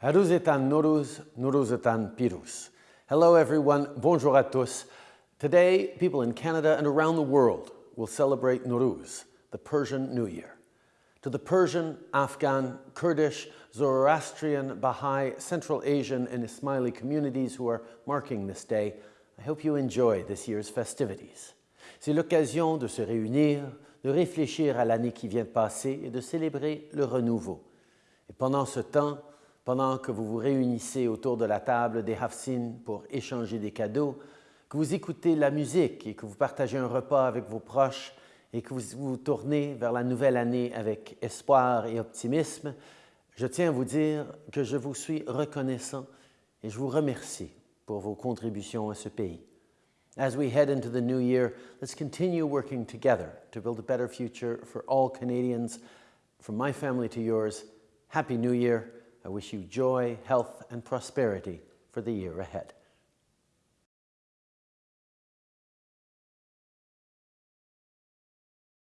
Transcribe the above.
Haruzetan Noruz, Nuruzetan Pirus. Hello everyone, bonjour à tous. Today, people in Canada and around the world will celebrate Nowruz, the Persian New Year. To the Persian, Afghan, Kurdish, Zoroastrian, Baha'i, Central Asian and Ismaili communities who are marking this day, I hope you enjoy this year's festivities. C'est l'occasion de se réunir, de réfléchir à l'année qui vient de passer et de célébrer le renouveau. Et pendant ce temps, pendant que vous vous réunissez autour de la table des Hafsin pour échanger des cadeaux, que vous écoutez la musique et que vous partagez un repas avec vos proches et que vous vous tournez vers la nouvelle année avec espoir et optimisme, je tiens à vous dire que je vous suis reconnaissant et je vous remercie pour vos contributions à ce pays. As we head into the new year, let's continue working together to build a better future for all Canadians. From my family to yours, Happy New Year. I wish you joy, health, and prosperity for the year ahead.